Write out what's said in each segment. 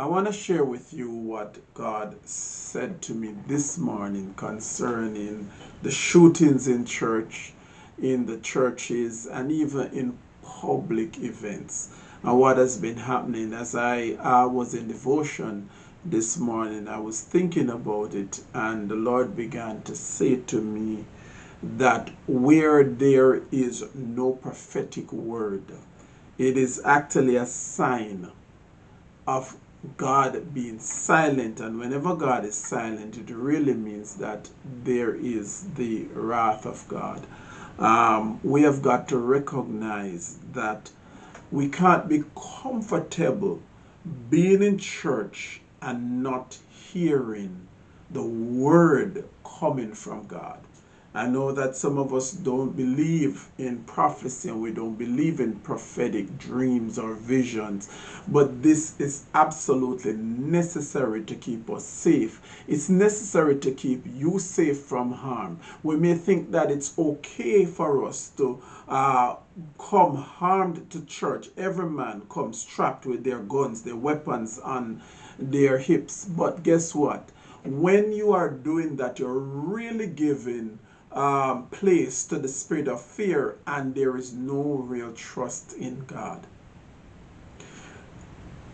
I want to share with you what God said to me this morning concerning the shootings in church, in the churches, and even in public events. And what has been happening as I uh, was in devotion this morning, I was thinking about it, and the Lord began to say to me that where there is no prophetic word, it is actually a sign of God being silent, and whenever God is silent, it really means that there is the wrath of God. Um, we have got to recognize that we can't be comfortable being in church and not hearing the word coming from God. I know that some of us don't believe in prophecy and we don't believe in prophetic dreams or visions, but this is absolutely necessary to keep us safe. It's necessary to keep you safe from harm. We may think that it's okay for us to uh, come harmed to church. Every man comes strapped with their guns, their weapons on their hips. But guess what? When you are doing that, you're really giving um, place to the spirit of fear and there is no real trust in God.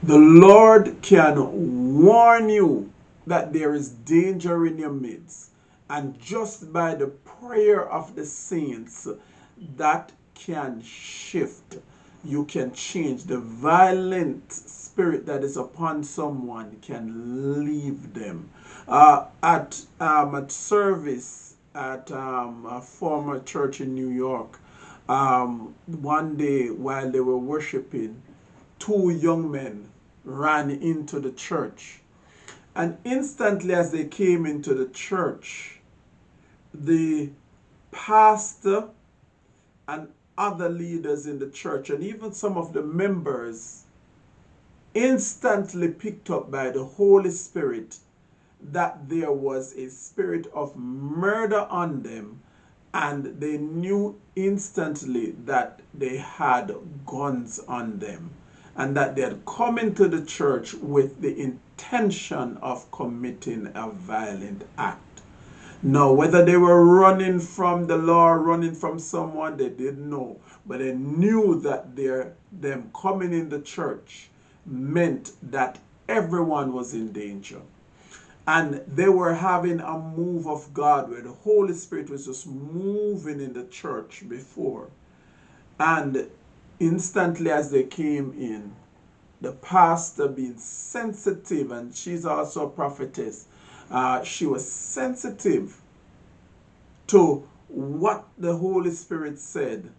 The Lord can warn you that there is danger in your midst and just by the prayer of the saints that can shift. You can change. The violent spirit that is upon someone can leave them. Uh, at um, at service at um, a former church in New York. Um, one day while they were worshiping, two young men ran into the church. And instantly, as they came into the church, the pastor and other leaders in the church, and even some of the members, instantly picked up by the Holy Spirit that there was a spirit of murder on them and they knew instantly that they had guns on them and that they had come into the church with the intention of committing a violent act. Now, whether they were running from the law, running from someone, they didn't know. But they knew that their, them coming in the church meant that everyone was in danger and they were having a move of God where the Holy Spirit was just moving in the church before. And instantly as they came in, the pastor being sensitive, and she's also a prophetess, uh, she was sensitive to what the Holy Spirit said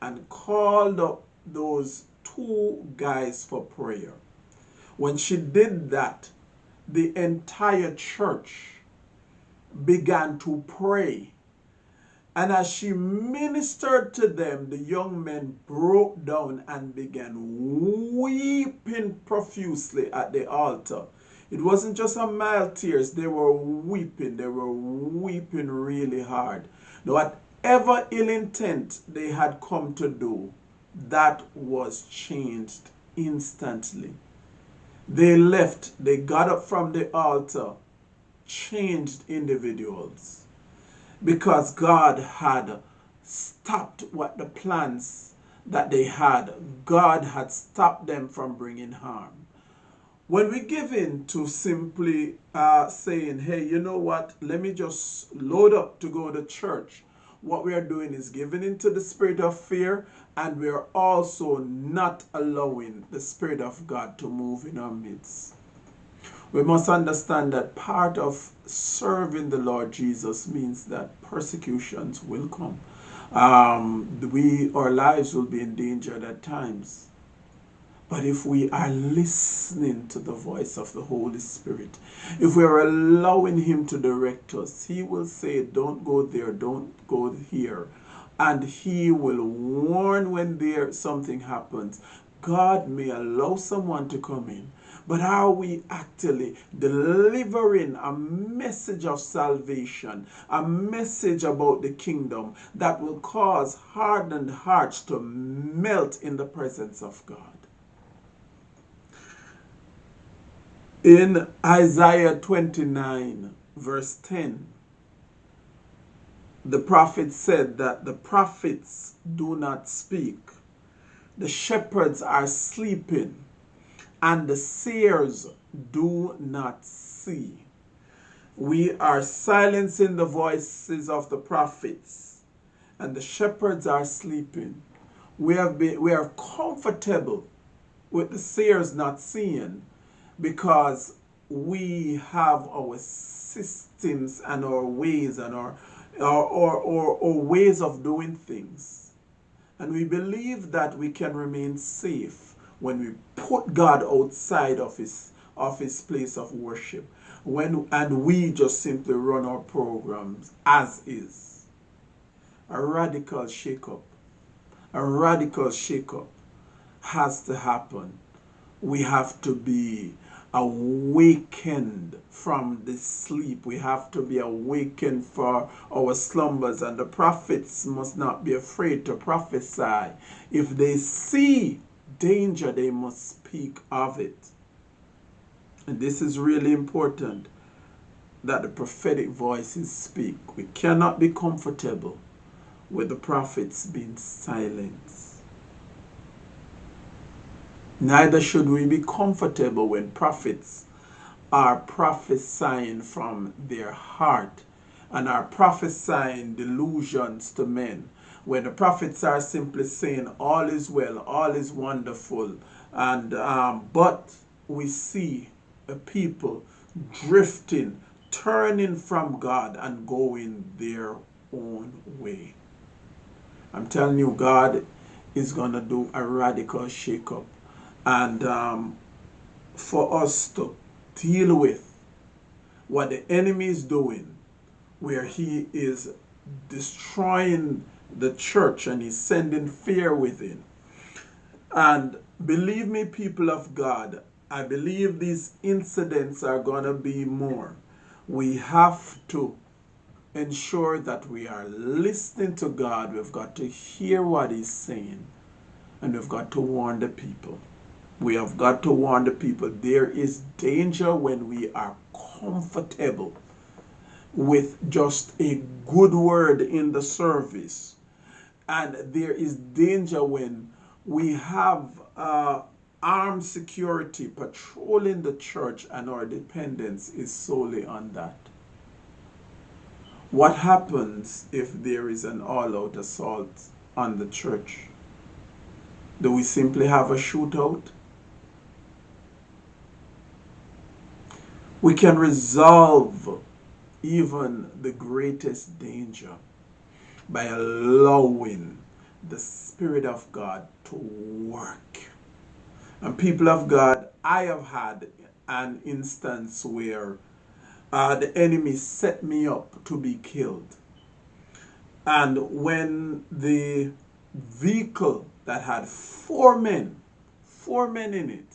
and called up those two guys for prayer. When she did that, the entire church began to pray. And as she ministered to them, the young men broke down and began weeping profusely at the altar. It wasn't just a mild tears, they were weeping. They were weeping really hard. Whatever ill intent they had come to do, that was changed instantly. They left, they got up from the altar, changed individuals because God had stopped what the plans that they had. God had stopped them from bringing harm. When we give in to simply uh, saying, hey, you know what, let me just load up to go to church, what we are doing is giving into the spirit of fear and we are also not allowing the Spirit of God to move in our midst. We must understand that part of serving the Lord Jesus means that persecutions will come. Um, we, our lives will be endangered at times. But if we are listening to the voice of the Holy Spirit, if we are allowing Him to direct us, He will say, Don't go there, don't go here and he will warn when there something happens. God may allow someone to come in, but are we actually delivering a message of salvation, a message about the kingdom that will cause hardened hearts to melt in the presence of God? In Isaiah 29, verse 10, the prophet said that the prophets do not speak, the shepherds are sleeping, and the seers do not see. We are silencing the voices of the prophets, and the shepherds are sleeping. We have been we are comfortable with the seers not seeing because we have our systems and our ways and our our, our, our, our ways of doing things. And we believe that we can remain safe when we put God outside of his of his place of worship. When and we just simply run our programs as is. A radical shake-up. A radical shake-up has to happen. We have to be awakened from the sleep. We have to be awakened for our slumbers. And the prophets must not be afraid to prophesy. If they see danger, they must speak of it. And this is really important that the prophetic voices speak. We cannot be comfortable with the prophets being silent. Neither should we be comfortable when prophets are prophesying from their heart and are prophesying delusions to men. When the prophets are simply saying all is well, all is wonderful, and um, but we see a people drifting, turning from God and going their own way. I'm telling you, God is going to do a radical shake-up and um, for us to deal with what the enemy is doing, where he is destroying the church and he's sending fear within. And believe me, people of God, I believe these incidents are going to be more. We have to ensure that we are listening to God. We've got to hear what He's saying, and we've got to warn the people. We have got to warn the people there is danger when we are comfortable with just a good word in the service. And there is danger when we have uh, armed security patrolling the church and our dependence is solely on that. What happens if there is an all out assault on the church? Do we simply have a shootout? We can resolve even the greatest danger by allowing the Spirit of God to work. And people of God, I have had an instance where uh, the enemy set me up to be killed. And when the vehicle that had four men, four men in it,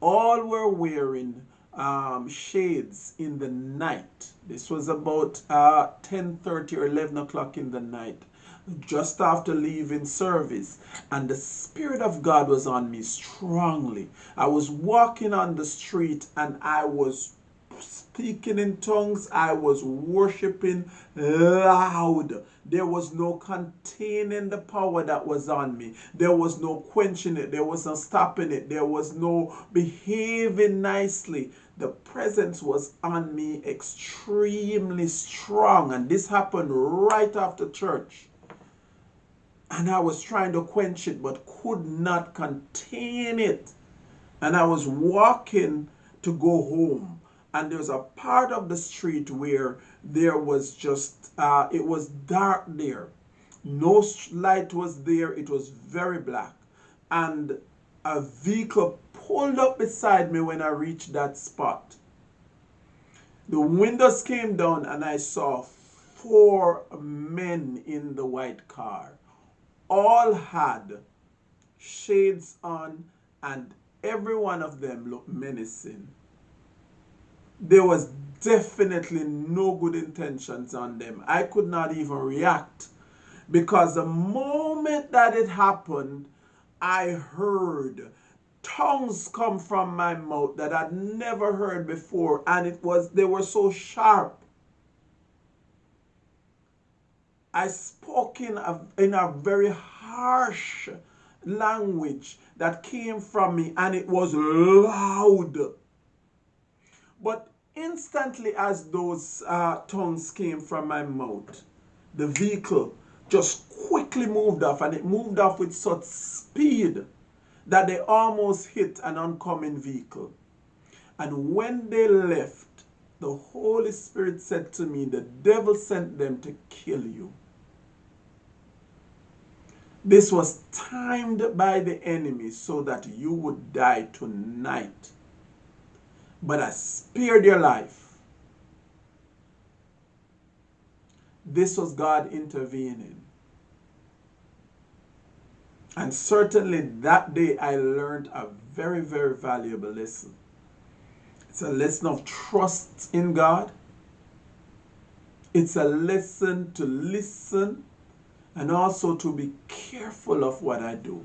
all were wearing um, shades in the night. This was about uh, 10.30 or 11 o'clock in the night, just after leaving service. And the Spirit of God was on me strongly. I was walking on the street and I was speaking in tongues. I was worshiping loud. There was no containing the power that was on me. There was no quenching it. There was no stopping it. There was no behaving nicely the presence was on me extremely strong. And this happened right after church. And I was trying to quench it, but could not contain it. And I was walking to go home. And there was a part of the street where there was just, uh, it was dark there. No light was there. It was very black. And a vehicle pulled up beside me when I reached that spot. The windows came down and I saw four men in the white car. All had shades on and every one of them looked menacing. There was definitely no good intentions on them. I could not even react because the moment that it happened, I heard tongues come from my mouth that I'd never heard before and it was they were so sharp I spoke in a, in a very harsh language that came from me and it was loud. But instantly, as those uh, tongues came from my mouth, the vehicle just quickly moved off and it moved off with such speed that they almost hit an oncoming vehicle. And when they left, the Holy Spirit said to me, The devil sent them to kill you. This was timed by the enemy so that you would die tonight. But I spared your life. This was God intervening. And certainly that day I learned a very, very valuable lesson. It's a lesson of trust in God. It's a lesson to listen and also to be careful of what I do.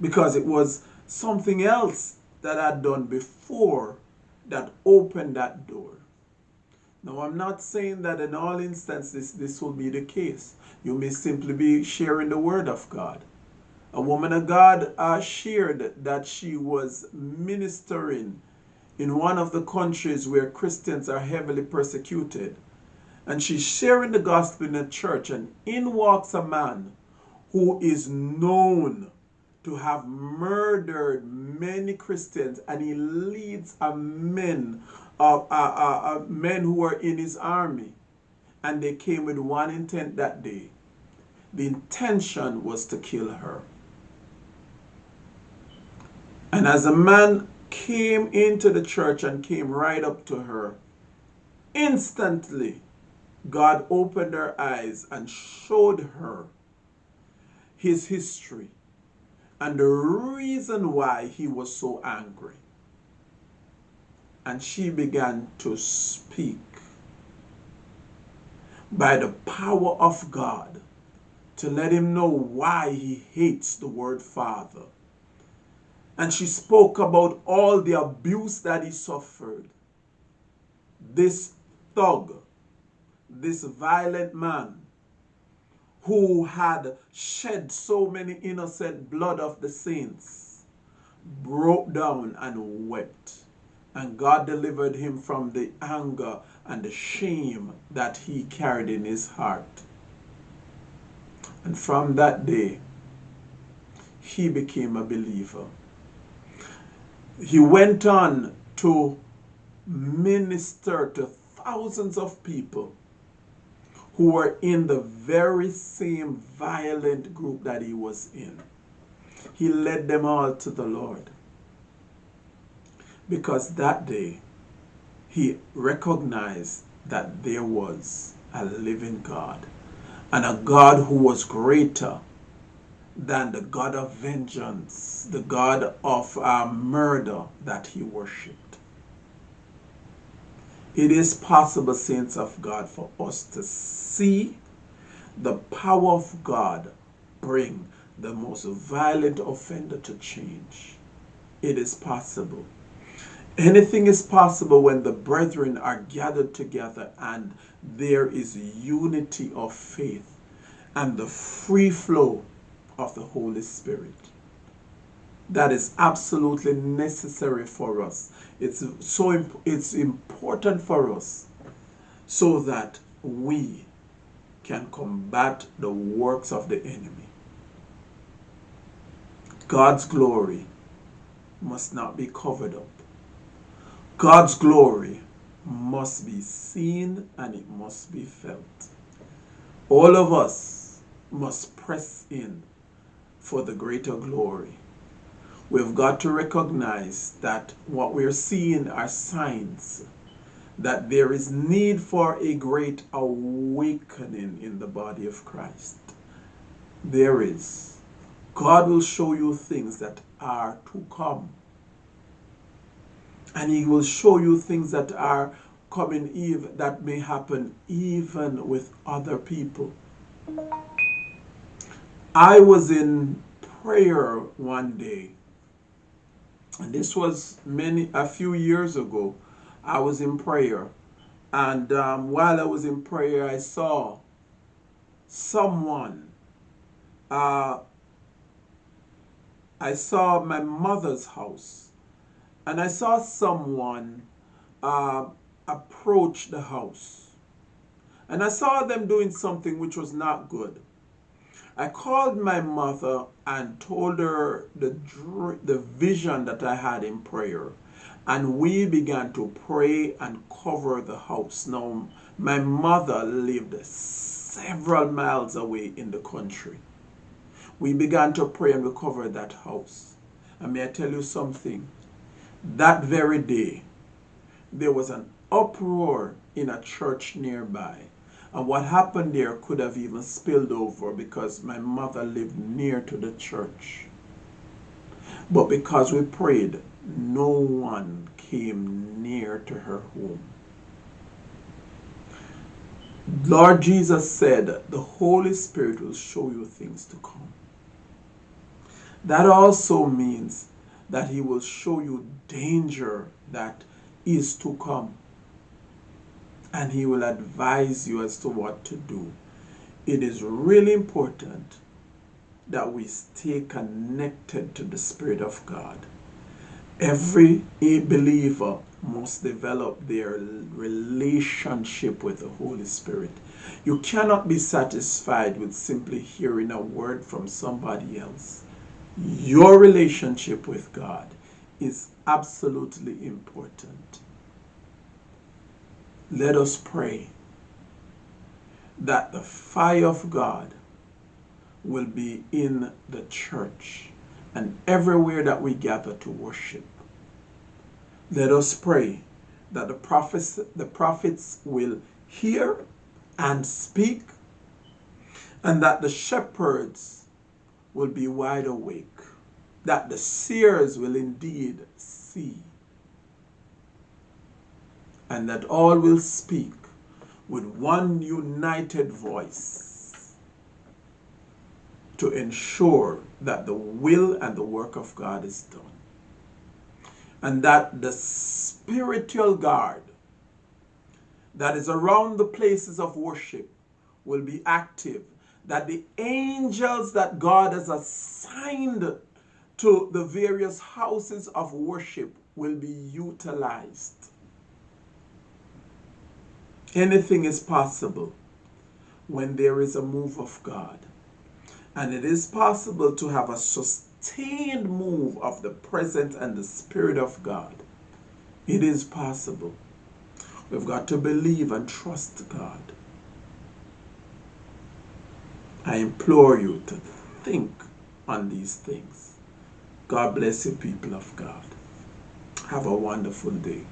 Because it was something else that I'd done before that opened that door. Now, I'm not saying that in all instances this will be the case. You may simply be sharing the word of God. A woman of God uh, shared that she was ministering in one of the countries where Christians are heavily persecuted and she's sharing the gospel in a church, and in walks a man who is known to have murdered many Christians, and he leads a men, uh, uh, uh, men who were in his army, and they came with one intent that day. The intention was to kill her. And as a man came into the church and came right up to her, instantly God opened her eyes and showed her his history and the reason why he was so angry. And she began to speak by the power of God to let him know why he hates the word Father. And she spoke about all the abuse that he suffered. This thug this violent man who had shed so many innocent blood of the saints broke down and wept. And God delivered him from the anger and the shame that he carried in his heart. And from that day, he became a believer. He went on to minister to thousands of people who were in the very same violent group that he was in. He led them all to the Lord. Because that day, he recognized that there was a living God and a God who was greater than the God of vengeance, the God of uh, murder that he worshipped. It is possible, saints of God, for us to see the power of God bring the most violent offender to change. It is possible. Anything is possible when the brethren are gathered together and there is unity of faith and the free flow of the Holy Spirit. That is absolutely necessary for us it's so imp it's important for us so that we can combat the works of the enemy. God's glory must not be covered up. God's glory must be seen and it must be felt. All of us must press in for the greater glory we've got to recognize that what we're seeing are signs that there is need for a great awakening in the body of Christ. There is. God will show you things that are to come. And he will show you things that are coming even that may happen even with other people. I was in prayer one day And this was many a few years ago. I was in prayer, and um, while I was in prayer, I saw someone. Uh, I saw my mother's house, and I saw someone uh, approach the house, and I saw them doing something which was not good. I called my mother and told her the, the vision that I had in prayer. And we began to pray and cover the house. Now, my mother lived several miles away in the country. We began to pray and we covered that house. And may I tell you something? That very day, there was an uproar in a church nearby and what happened there could have even spilled over because my mother lived near to the church. But because we prayed, no one came near to her home. Lord Jesus said, the Holy Spirit will show you things to come. That also means that he will show you danger that is to come and he will advise you as to what to do. It is really important that we stay connected to the Spirit of God. Every believer must develop their relationship with the Holy Spirit. You cannot be satisfied with simply hearing a word from somebody else. Your relationship with God is absolutely important let us pray that the fire of God will be in the church and everywhere that we gather to worship. Let us pray that the prophets, the prophets will hear and speak and that the shepherds will be wide awake, that the seers will indeed see and that all will speak with one united voice to ensure that the will and the work of God is done. And that the spiritual guard that is around the places of worship will be active. That the angels that God has assigned to the various houses of worship will be utilized Anything is possible when there is a move of God. And it is possible to have a sustained move of the presence and the Spirit of God. It is possible. We've got to believe and trust God. I implore you to think on these things. God bless you, people of God. Have a wonderful day.